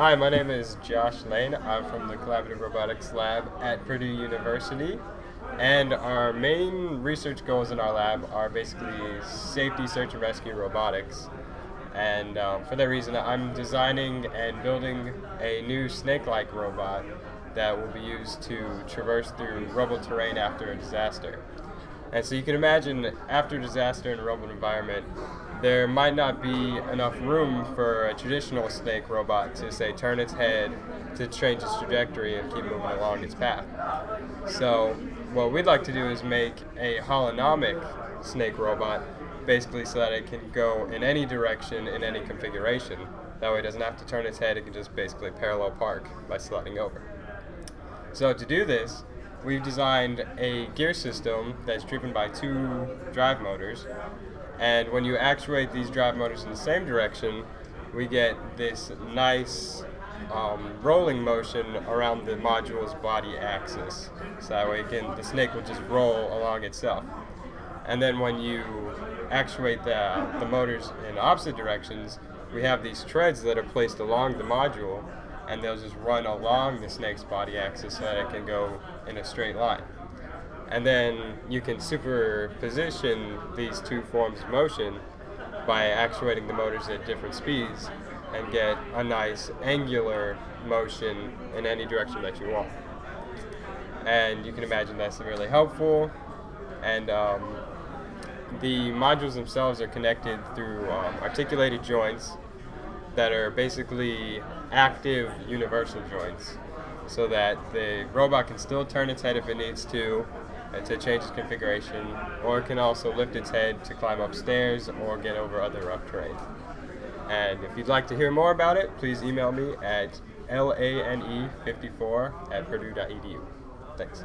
Hi, my name is Josh Lane. I'm from the Collaborative Robotics Lab at Purdue University. And our main research goals in our lab are basically safety, search, and rescue robotics. And um, for that reason, I'm designing and building a new snake-like robot that will be used to traverse through rubble terrain after a disaster. And so you can imagine after disaster in a rubble environment, there might not be enough room for a traditional snake robot to say turn its head to change its trajectory and keep moving along its path. So what we'd like to do is make a holonomic snake robot basically so that it can go in any direction in any configuration. That way it doesn't have to turn its head, it can just basically parallel park by sliding over. So to do this, we've designed a gear system that's driven by two drive motors. And when you actuate these drive motors in the same direction, we get this nice um, rolling motion around the module's body axis. So that way can, the snake will just roll along itself. And then when you actuate the, the motors in opposite directions, we have these treads that are placed along the module and they'll just run along the snake's body axis so that it can go in a straight line. And then you can superposition these two forms of motion by actuating the motors at different speeds and get a nice angular motion in any direction that you want. And you can imagine that's really helpful. And um, the modules themselves are connected through um, articulated joints that are basically active universal joints so that the robot can still turn its head if it needs to uh, to change its configuration or it can also lift its head to climb upstairs or get over other rough terrain. And if you'd like to hear more about it, please email me at lane54 at purdue.edu. Thanks.